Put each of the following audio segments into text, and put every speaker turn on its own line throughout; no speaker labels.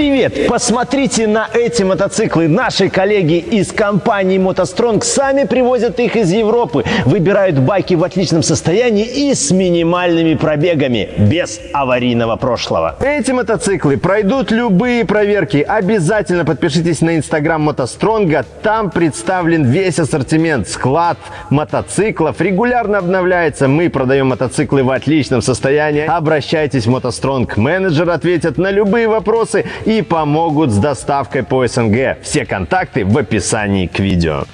Привет! Посмотрите на эти мотоциклы. Наши коллеги из компании «МотоСтронг» сами привозят их из Европы. Выбирают байки в отличном состоянии и с минимальными пробегами, без аварийного прошлого. Эти мотоциклы пройдут любые проверки. Обязательно подпишитесь на инстаграм «МотоСтронга». Там представлен весь ассортимент, склад мотоциклов. Регулярно обновляется. Мы продаем мотоциклы в отличном состоянии. Обращайтесь в «МотоСтронг». Менеджер ответит на любые вопросы и помогут с доставкой по СНГ. Все контакты в описании к видео.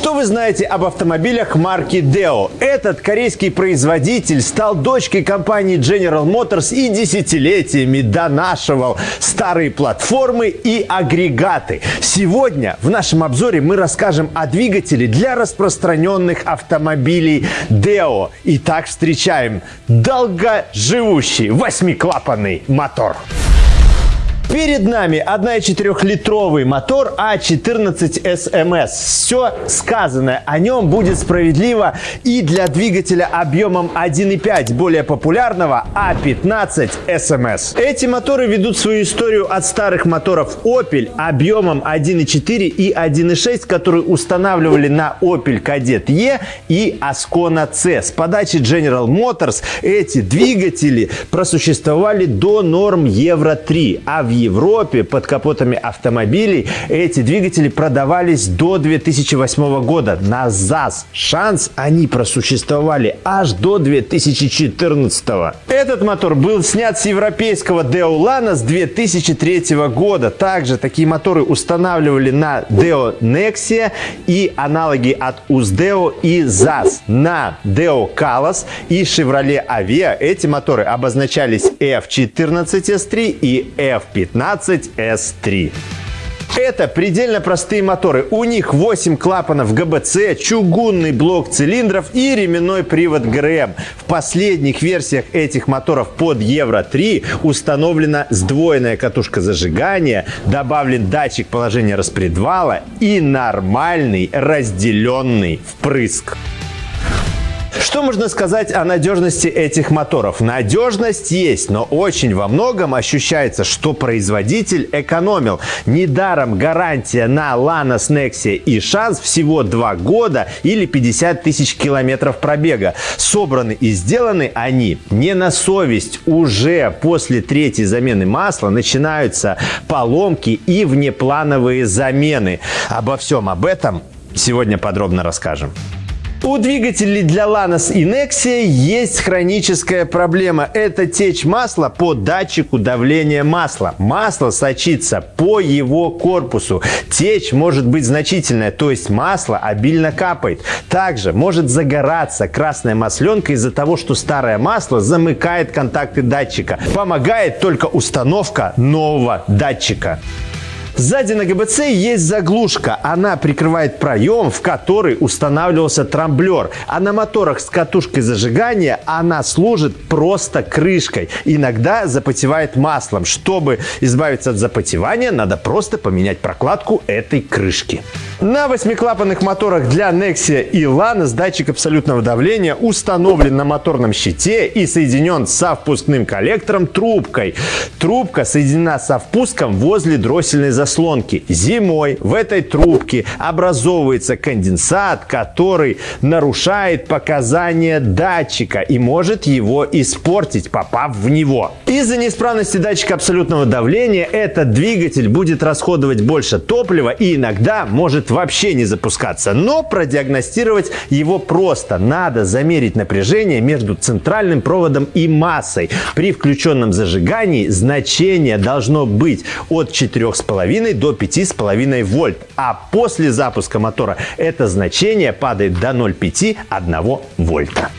Что вы знаете об автомобилях марки Deo? Этот корейский производитель стал дочкой компании General Motors и десятилетиями донашивал старые платформы и агрегаты. Сегодня в нашем обзоре мы расскажем о двигателе для распространенных автомобилей Deo. Итак, встречаем долгоживущий восьмиклапанный мотор. Перед нами 1,4-литровый мотор А14 SMS. Все сказанное о нем будет справедливо и для двигателя объемом 1,5, более популярного А15 SMS. Эти моторы ведут свою историю от старых моторов Opel объемом 1,4 и 1,6, которые устанавливали на Opel Kadett E и Ascona C. С подачи General Motors эти двигатели просуществовали до норм Евро-3, а в Европе под капотами автомобилей эти двигатели продавались до 2008 года. На ЗАЗ шанс они просуществовали аж до 2014. Этот мотор был снят с европейского Deolana с 2003 года. Также такие моторы устанавливали на Deo Nexia и аналоги от Uzdeo и ZAZ. На Deo Calas и Chevrolet Avea эти моторы обозначались F14S3 и F15 15S3. Это предельно простые моторы. У них 8 клапанов ГБЦ, чугунный блок цилиндров и ременной привод ГРМ. В последних версиях этих моторов под Евро-3 установлена сдвоенная катушка зажигания, добавлен датчик положения распредвала и нормальный разделенный впрыск. Что можно сказать о надежности этих моторов? Надежность есть, но очень во многом ощущается, что производитель экономил. Недаром гарантия на Lanos Nexia и Шанс всего 2 года или 50 тысяч километров пробега. Собраны и сделаны они не на совесть. Уже после третьей замены масла начинаются поломки и внеплановые замены. Обо всем об этом сегодня подробно расскажем. У двигателей для Lanos и Nexia есть хроническая проблема. Это течь масла по датчику давления масла. Масло сочится по его корпусу. Течь может быть значительная, то есть масло обильно капает. Также может загораться красная масленка из-за того, что старое масло замыкает контакты датчика. Помогает только установка нового датчика. Сзади на ГБЦ есть заглушка. Она прикрывает проем, в который устанавливался трамблер. А на моторах с катушкой зажигания она служит просто крышкой. Иногда запотевает маслом. Чтобы избавиться от запотевания, надо просто поменять прокладку этой крышки. На восьмиклапанных моторах для Nexia и Lanos датчик абсолютного давления установлен на моторном щите и соединен со впускным коллектором трубкой. Трубка соединена со впуском возле дроссельной заслонки заслонки. Зимой в этой трубке образовывается конденсат, который нарушает показания датчика и может его испортить, попав в него. Из-за неисправности датчика абсолютного давления этот двигатель будет расходовать больше топлива и иногда может вообще не запускаться. Но продиагностировать его просто. Надо замерить напряжение между центральным проводом и массой. При включенном зажигании значение должно быть от 4,5 3,5 до 5,5 вольт. А после запуска мотора это значение падает до 0,5-1 вольта.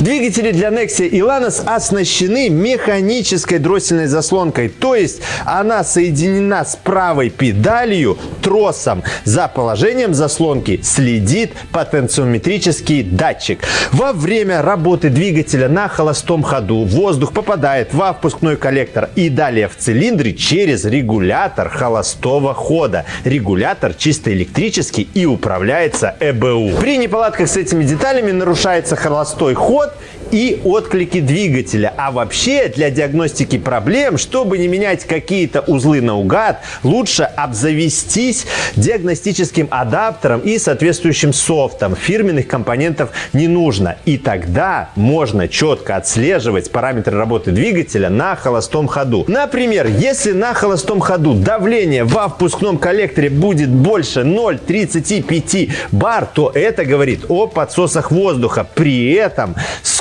Двигатели для Nexia и Lanos оснащены механической дроссельной заслонкой, то есть она соединена с правой педалью тросом. За положением заслонки следит потенциометрический датчик. Во время работы двигателя на холостом ходу воздух попадает во впускной коллектор и далее в цилиндры через регулятор холостого хода. Регулятор чисто электрический и управляется ЭБУ. При неполадках с этими деталями нарушается холостой ход up. И отклики двигателя. А вообще для диагностики проблем, чтобы не менять какие-то узлы наугад, лучше обзавестись диагностическим адаптером и соответствующим софтом. Фирменных компонентов не нужно. И тогда можно четко отслеживать параметры работы двигателя на холостом ходу. Например, если на холостом ходу давление во впускном коллекторе будет больше 0,35 бар, то это говорит о подсосах воздуха. При этом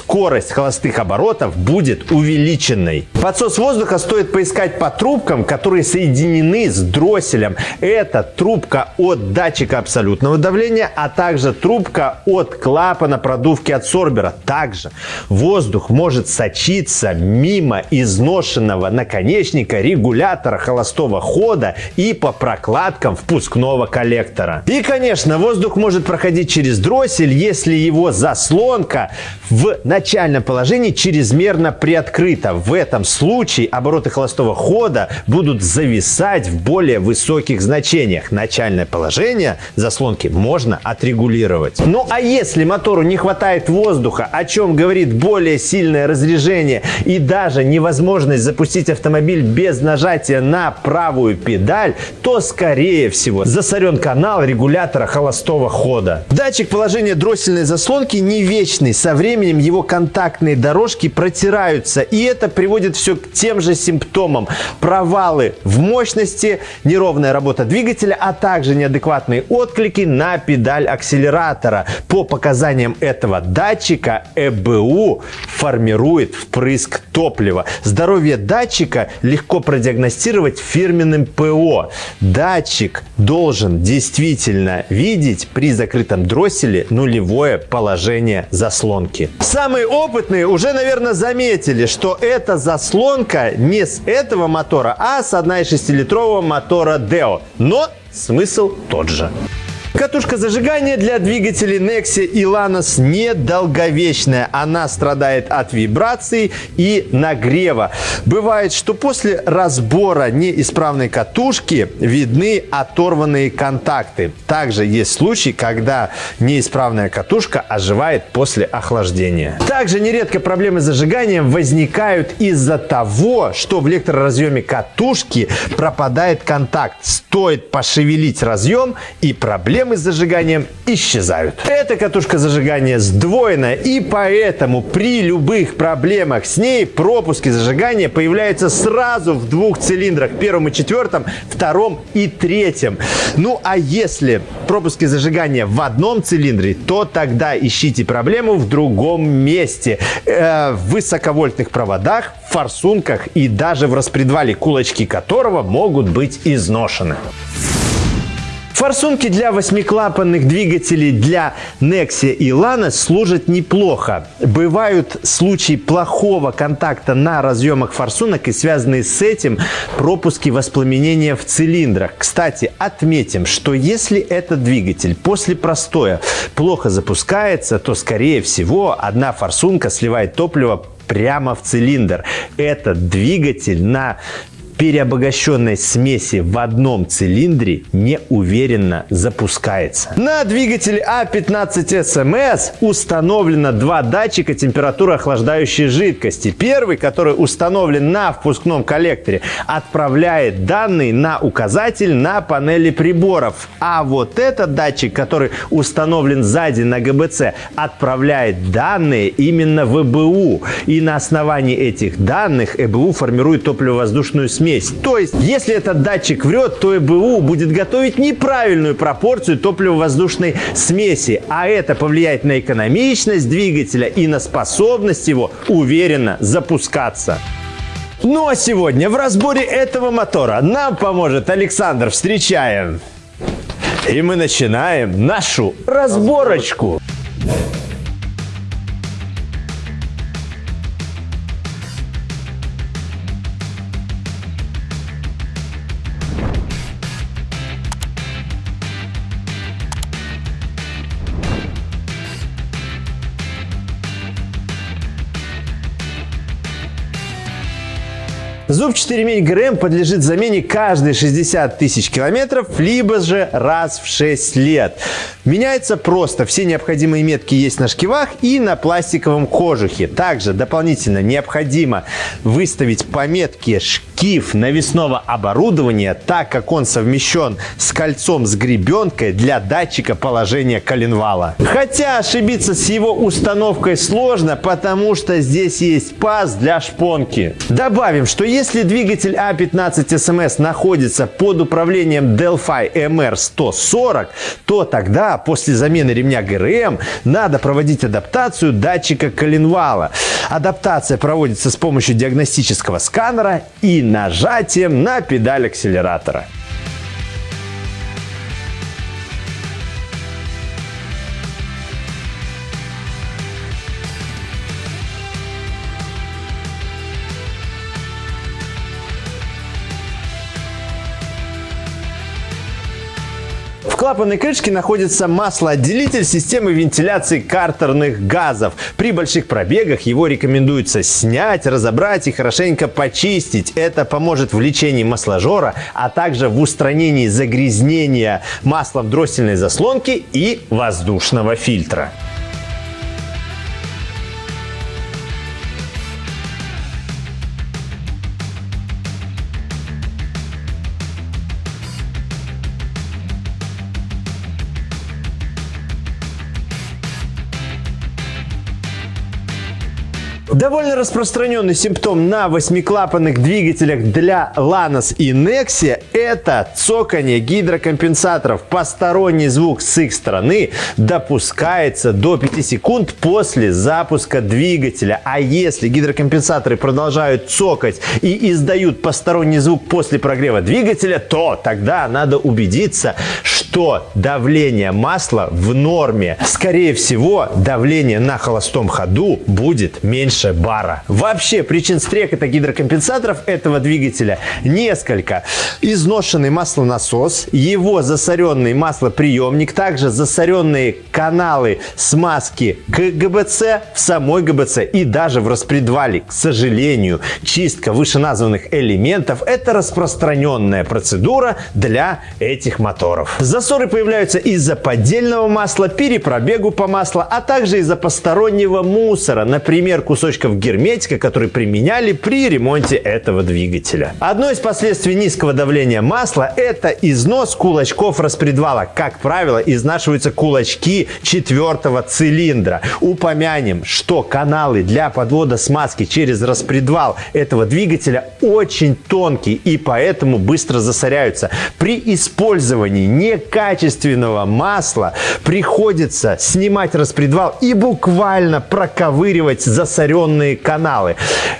скорость холостых оборотов будет увеличенной. Подсос воздуха стоит поискать по трубкам, которые соединены с дросселем. Это трубка от датчика абсолютного давления, а также трубка от клапана продувки адсорбера. Также воздух может сочиться мимо изношенного наконечника регулятора холостого хода и по прокладкам впускного коллектора. И, конечно, воздух может проходить через дроссель, если его заслонка в начальном положении чрезмерно приоткрыта. В этом случае обороты холостого хода будут зависать в более высоких значениях. Начальное положение заслонки можно отрегулировать. Ну а если мотору не хватает воздуха, о чем говорит более сильное разрежение и даже невозможность запустить автомобиль без нажатия на правую педаль, то скорее всего засорен канал регулятора холостого хода. Датчик положения дроссельной заслонки не вечный. Со временем его контактные дорожки протираются. И это приводит все к тем же симптомам. Провалы в мощности, неровная работа двигателя, а также неадекватные отклики на педаль акселератора. По показаниям этого датчика ЭБУ формирует впрыск топлива. Здоровье датчика легко продиагностировать фирменным ПО. Датчик должен действительно видеть при закрытом дросселе нулевое положение заслонки. Самый самые опытные уже, наверное, заметили, что эта заслонка не с этого мотора, а с 1,6-литрового мотора Deo. Но смысл тот же. Катушка зажигания для двигателей Nexia и Lanos недолговечная. Она страдает от вибраций и нагрева. Бывает, что после разбора неисправной катушки видны оторванные контакты. Также есть случаи, когда неисправная катушка оживает после охлаждения. Также нередко проблемы с зажиганием возникают из-за того, что в электроразъеме катушки пропадает контакт. Стоит пошевелить разъем и проблема проблемы с зажиганием исчезают. Эта катушка зажигания сдвоена, и поэтому при любых проблемах с ней пропуски зажигания появляются сразу в двух цилиндрах, первом и четвертом, втором и третьем. Ну а если пропуски зажигания в одном цилиндре, то тогда ищите проблему в другом месте. Э, в высоковольтных проводах, форсунках и даже в распредвале, кулачки которого могут быть изношены. Форсунки для восьмиклапанных двигателей для Nexia и Lanos служат неплохо. Бывают случаи плохого контакта на разъемах форсунок и связанные с этим пропуски воспламенения в цилиндрах. Кстати, отметим, что если этот двигатель после простоя плохо запускается, то скорее всего одна форсунка сливает топливо прямо в цилиндр. Этот двигатель на переобогащенной смеси в одном цилиндре неуверенно запускается. На двигателе А15 СМС установлено два датчика температуры охлаждающей жидкости. Первый, который установлен на впускном коллекторе, отправляет данные на указатель на панели приборов. А вот этот датчик, который установлен сзади на ГБЦ, отправляет данные именно в ЭБУ. И на основании этих данных ЭБУ формирует топливо-воздушную смесь смесь. То есть, если этот датчик врет, то ЭБУ будет готовить неправильную пропорцию топливо-воздушной смеси, а это повлияет на экономичность двигателя и на способность его уверенно запускаться. Ну а сегодня в разборе этого мотора нам поможет Александр. Встречаем! И мы начинаем нашу разборочку. Зубчатый ремень ГРМ подлежит замене каждые 60 тысяч километров, либо же раз в 6 лет. Меняется просто. Все необходимые метки есть на шкивах и на пластиковом кожухе. Также дополнительно необходимо выставить пометки шкив навесного оборудования, так как он совмещен с кольцом с гребенкой для датчика положения коленвала. Хотя ошибиться с его установкой сложно, потому что здесь есть паз для шпонки. Добавим, что если двигатель А15 SMS находится под управлением Delphi MR140, то тогда после замены ремня ГРМ надо проводить адаптацию датчика коленвала. Адаптация проводится с помощью диагностического сканера и нажатием на педаль акселератора. Клапанной крышке находится маслоотделитель системы вентиляции картерных газов. При больших пробегах его рекомендуется снять, разобрать и хорошенько почистить. Это поможет в лечении масложора, а также в устранении загрязнения маслом дроссельной заслонки и воздушного фильтра. Довольно распространенный симптом на восьмиклапанных двигателях для Lanos и Nexia – это цоканье гидрокомпенсаторов. Посторонний звук с их стороны допускается до 5 секунд после запуска двигателя. А если гидрокомпенсаторы продолжают цокать и издают посторонний звук после прогрева двигателя, то тогда надо убедиться, что давление масла в норме. Скорее всего, давление на холостом ходу будет меньше бара. Вообще причин стрекота гидрокомпенсаторов этого двигателя несколько. Изношенный маслонасос, его засоренный маслоприемник, также засоренные каналы смазки к ГБЦ, в самой ГБЦ и даже в распредвале. К сожалению, чистка вышеназванных элементов – это распространенная процедура для этих моторов. Засоры появляются из-за поддельного масла, перепробегу по маслу, а также из-за постороннего мусора, например, кусочков герметика, которые применяли при ремонте этого двигателя. Одно из последствий низкого давления масла – это износ кулачков распредвала. Как правило, изнашиваются кулачки четвертого цилиндра. Упомянем, что каналы для подвода смазки через распредвал этого двигателя очень тонкие и поэтому быстро засоряются. При использовании некачественного масла приходится снимать распредвал и буквально проковыривать засоренные каналы.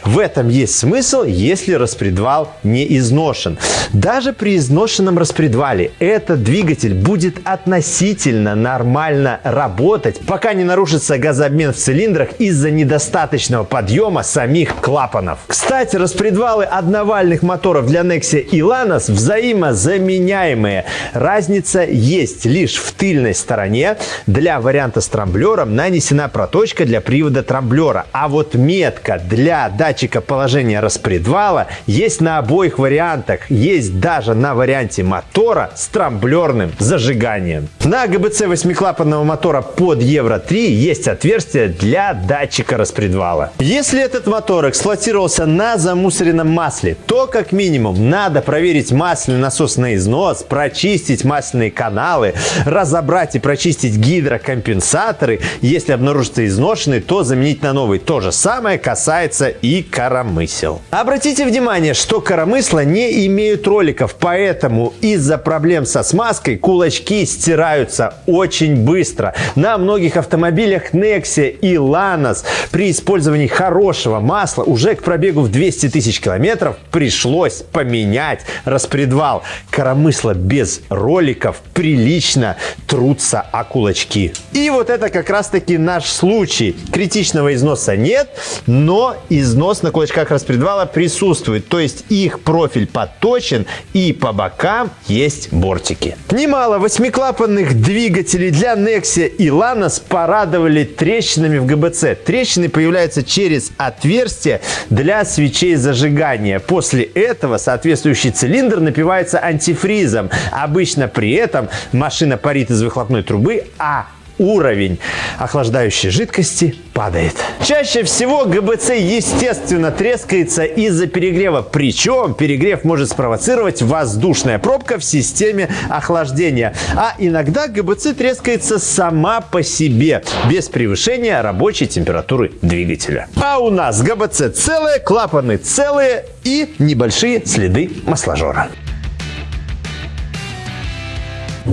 В этом есть смысл, если распредвал не изношен. Даже при изношенном распредвале этот двигатель будет относительно нормально работать, пока не нарушится газообмен в цилиндрах из-за недостаточного подъема самих клапанов. Кстати, распредвалы одновальных моторов для Nexia и Lanos взаимозаменяемые. Разница есть лишь в тыльной стороне. Для варианта с трамблером нанесена проточка для привода трамблера, а вот метка для датчика положения распредвала есть на обоих вариантах. Есть даже на варианте мотора с трамблерным зажиганием. На ГБЦ восьмиклапанного мотора под Евро 3 есть отверстие для датчика распредвала. Если этот мотор эксплуатировался на замусоренном масле, то как минимум надо проверить масляный насос на износ, прочистить масляные каналы, разобрать и прочистить гидрокомпенсаторы. Если обнаружится изношенный, то заменить на новый. То же самое касается и коромысел. Обратите внимание, что коромысла не имеют роликов, поэтому из-за проблем со смазкой кулачки стираются очень быстро. На многих автомобилях Nexia и Lanos при использовании хорошего масла уже к пробегу в 200 тысяч километров пришлось поменять распредвал. Коромысла без роликов прилично трутся о кулачки. И вот это как раз таки наш случай. Критичного износа нет, но износ на кулачках распредвала присутствует. То есть их профиль подточен и по бокам есть бортики. Немало восьмиклапанных двигателей для Nexia и Lanos порадовали трещинами в ГБЦ. Трещины появляются через отверстие для свечей зажигания. После этого соответствующий цилиндр напивается антифризом. Обычно при этом машина парит из выхлопной трубы, а уровень охлаждающей жидкости падает. Чаще всего ГБЦ, естественно, трескается из-за перегрева. Причем перегрев может спровоцировать воздушная пробка в системе охлаждения. А иногда ГБЦ трескается сама по себе, без превышения рабочей температуры двигателя. А у нас ГБЦ целые, клапаны целые и небольшие следы масложора.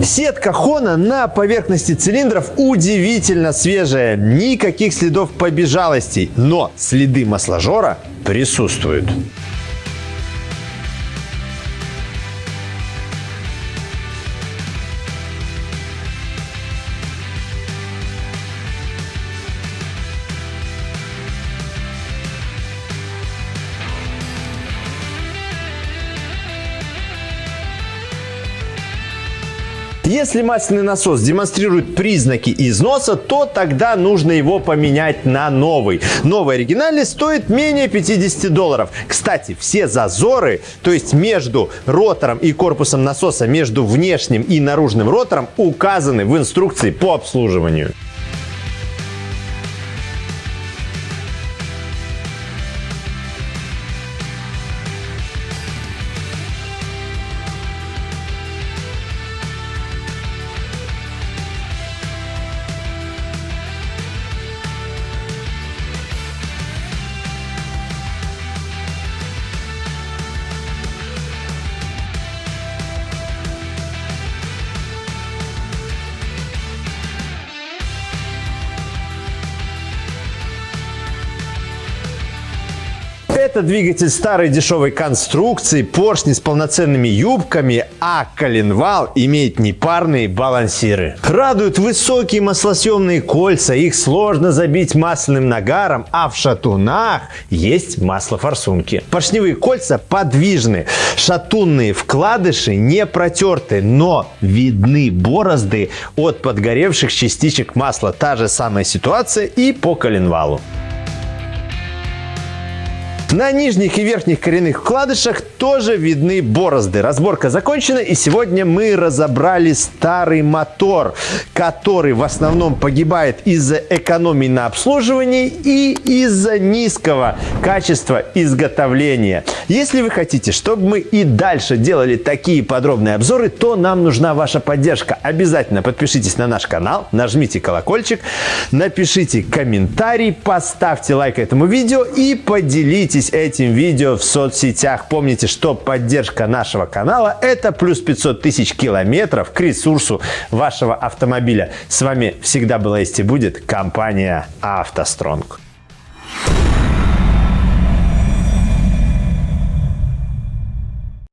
Сетка Хона на поверхности цилиндров удивительно свежая. Никаких следов побежалостей, но следы масложора присутствуют. Если масляный насос демонстрирует признаки износа, то тогда нужно его поменять на новый. Новый оригинальный стоит менее 50 долларов. Кстати, все зазоры, то есть между ротором и корпусом насоса, между внешним и наружным ротором, указаны в инструкции по обслуживанию. Это двигатель старой дешевой конструкции, поршни с полноценными юбками, а коленвал имеет непарные балансиры. Радуют высокие маслосъемные кольца, их сложно забить масляным нагаром, а в шатунах есть маслофорсунки. Поршневые кольца подвижны, шатунные вкладыши не протерты, но видны борозды от подгоревших частичек масла. Та же самая ситуация и по коленвалу. На нижних и верхних коренных вкладышах тоже видны борозды. Разборка закончена и сегодня мы разобрали старый мотор, который в основном погибает из-за экономии на обслуживании и из-за низкого качества изготовления. Если вы хотите, чтобы мы и дальше делали такие подробные обзоры, то нам нужна ваша поддержка. Обязательно подпишитесь на наш канал, нажмите колокольчик, напишите комментарий, поставьте лайк этому видео и поделитесь Делитесь этим видео в соцсетях. Помните, что поддержка нашего канала – это плюс 500 тысяч километров к ресурсу вашего автомобиля. С вами всегда была есть и будет компания «АвтоСтронг».